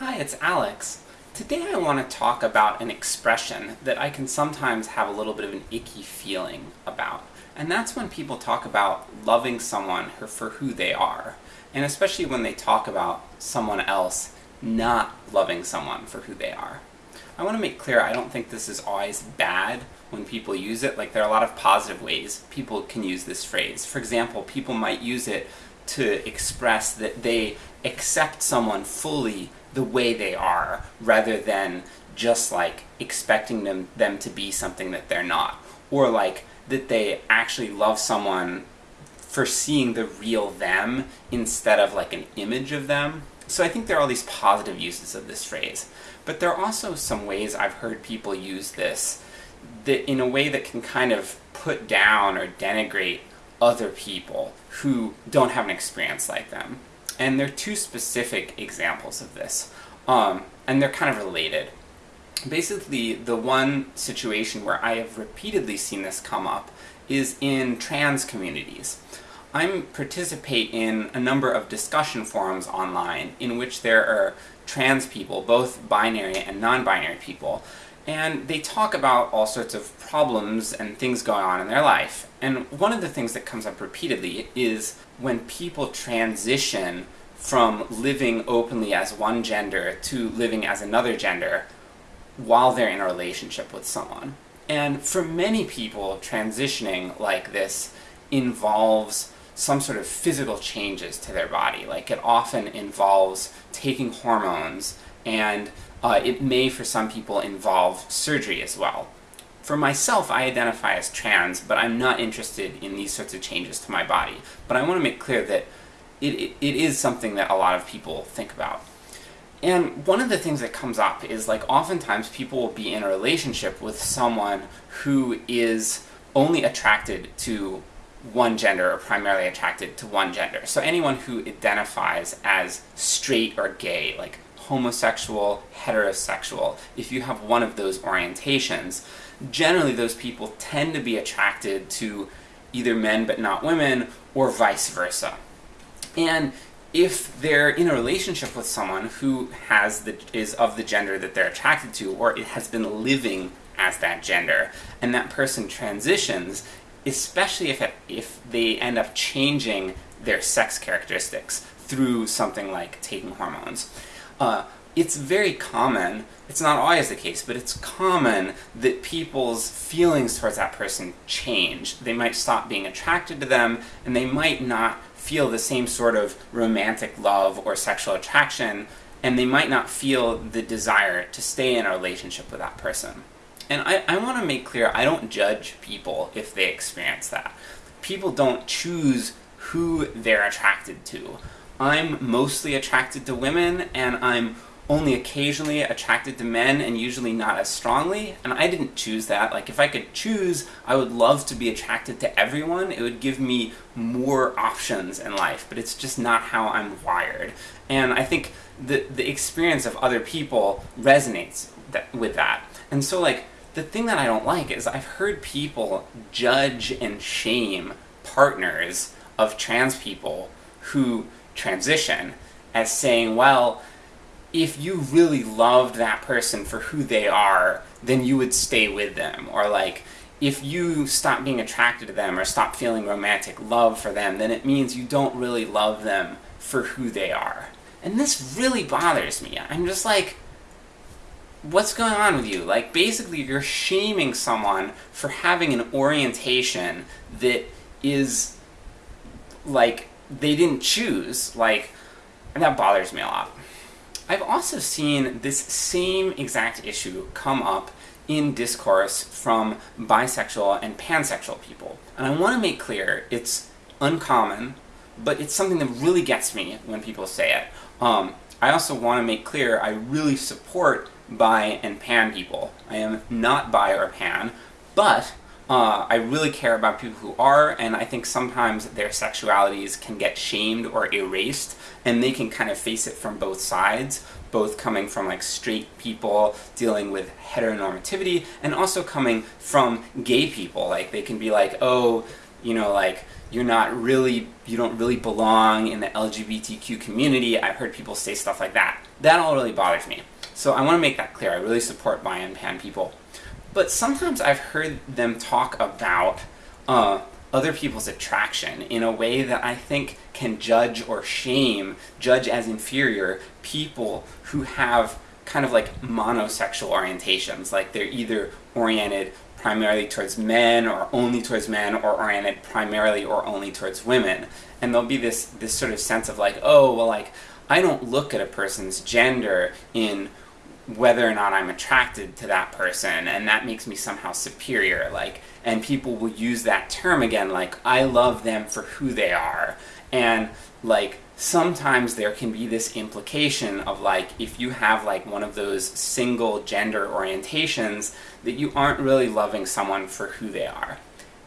Hi, it's Alex. Today I want to talk about an expression that I can sometimes have a little bit of an icky feeling about. And that's when people talk about loving someone for who they are. And especially when they talk about someone else not loving someone for who they are. I want to make clear I don't think this is always bad when people use it, like there are a lot of positive ways people can use this phrase. For example, people might use it to express that they accept someone fully the way they are, rather than just like expecting them, them to be something that they're not. Or like, that they actually love someone for seeing the real them instead of like an image of them. So I think there are all these positive uses of this phrase. But there are also some ways I've heard people use this that in a way that can kind of put down or denigrate other people who don't have an experience like them. And there are two specific examples of this, um, and they're kind of related. Basically, the one situation where I have repeatedly seen this come up is in trans communities. I participate in a number of discussion forums online in which there are trans people, both binary and non-binary people, and they talk about all sorts of problems and things going on in their life. And one of the things that comes up repeatedly is when people transition from living openly as one gender to living as another gender while they're in a relationship with someone. And for many people, transitioning like this involves some sort of physical changes to their body. Like it often involves taking hormones, and uh, it may for some people involve surgery as well. For myself, I identify as trans, but I'm not interested in these sorts of changes to my body. But I want to make clear that it, it, it is something that a lot of people think about. And one of the things that comes up is like oftentimes people will be in a relationship with someone who is only attracted to one gender or primarily attracted to one gender. So anyone who identifies as straight or gay, like homosexual, heterosexual, if you have one of those orientations, generally those people tend to be attracted to either men but not women, or vice versa. And if they're in a relationship with someone who has the, is of the gender that they're attracted to, or it has been living as that gender, and that person transitions, especially if, it, if they end up changing their sex characteristics through something like taking hormones. Uh, it's very common, it's not always the case, but it's common that people's feelings towards that person change. They might stop being attracted to them, and they might not feel the same sort of romantic love or sexual attraction, and they might not feel the desire to stay in a relationship with that person. And I, I want to make clear, I don't judge people if they experience that. People don't choose who they're attracted to. I'm mostly attracted to women, and I'm only occasionally attracted to men, and usually not as strongly, and I didn't choose that. Like, if I could choose, I would love to be attracted to everyone. It would give me more options in life, but it's just not how I'm wired. And I think the, the experience of other people resonates with that. And so, like, the thing that I don't like is I've heard people judge and shame partners of trans people who transition as saying, well, if you really loved that person for who they are, then you would stay with them. Or like, if you stop being attracted to them or stop feeling romantic love for them, then it means you don't really love them for who they are. And this really bothers me. I'm just like, what's going on with you? Like, basically you're shaming someone for having an orientation that is, like, they didn't choose. Like, and that bothers me a lot. I've also seen this same exact issue come up in discourse from bisexual and pansexual people. And I want to make clear, it's uncommon, but it's something that really gets me when people say it. Um, I also want to make clear I really support bi and pan people. I am not bi or pan, but uh, I really care about people who are, and I think sometimes their sexualities can get shamed or erased, and they can kind of face it from both sides, both coming from like straight people dealing with heteronormativity, and also coming from gay people. Like, they can be like, oh, you know, like, you're not really, you don't really belong in the LGBTQ community. I've heard people say stuff like that. that all really bothers me. So I want to make that clear. I really support bi and pan people. But sometimes I've heard them talk about uh, other people's attraction in a way that I think can judge or shame, judge as inferior, people who have kind of like monosexual orientations. Like they're either oriented primarily towards men or only towards men or oriented primarily or only towards women. And there'll be this, this sort of sense of like, oh, well like, I don't look at a person's gender in whether or not I'm attracted to that person, and that makes me somehow superior, like, and people will use that term again, like, I love them for who they are, and, like, sometimes there can be this implication of like, if you have like one of those single gender orientations, that you aren't really loving someone for who they are.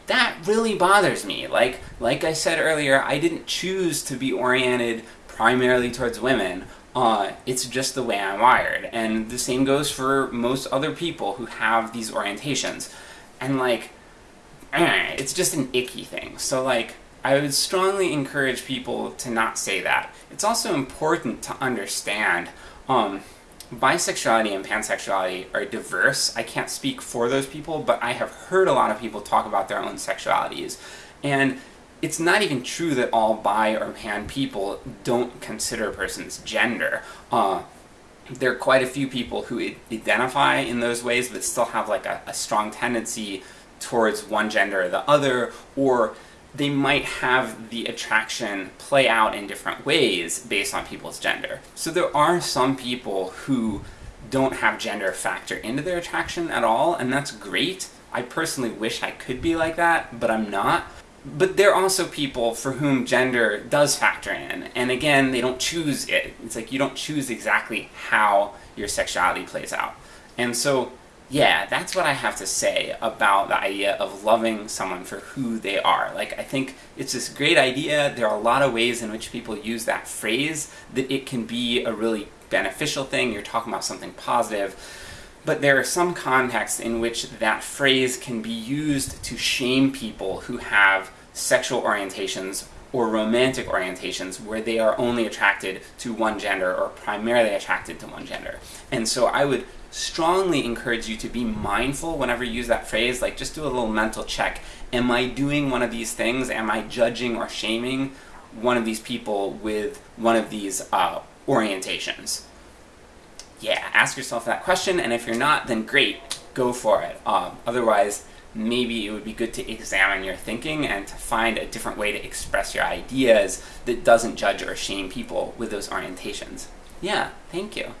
That really bothers me. Like, like I said earlier, I didn't choose to be oriented primarily towards women. Uh, it's just the way I'm wired. And the same goes for most other people who have these orientations. And like, eh, it's just an icky thing. So like, I would strongly encourage people to not say that. It's also important to understand um, bisexuality and pansexuality are diverse. I can't speak for those people, but I have heard a lot of people talk about their own sexualities. And it's not even true that all bi or pan people don't consider a person's gender. Uh, there are quite a few people who identify in those ways but still have like a, a strong tendency towards one gender or the other, or they might have the attraction play out in different ways based on people's gender. So there are some people who don't have gender factor into their attraction at all, and that's great. I personally wish I could be like that, but I'm not. But there are also people for whom gender does factor in, and again, they don't choose it. It's like you don't choose exactly how your sexuality plays out. And so yeah, that's what I have to say about the idea of loving someone for who they are. Like, I think it's this great idea, there are a lot of ways in which people use that phrase, that it can be a really beneficial thing, you're talking about something positive, but there are some contexts in which that phrase can be used to shame people who have sexual orientations or romantic orientations where they are only attracted to one gender or primarily attracted to one gender. And so I would strongly encourage you to be mindful whenever you use that phrase, like just do a little mental check. Am I doing one of these things? Am I judging or shaming one of these people with one of these uh, orientations? Yeah, ask yourself that question, and if you're not, then great, go for it. Uh, otherwise, maybe it would be good to examine your thinking and to find a different way to express your ideas that doesn't judge or shame people with those orientations. Yeah, thank you.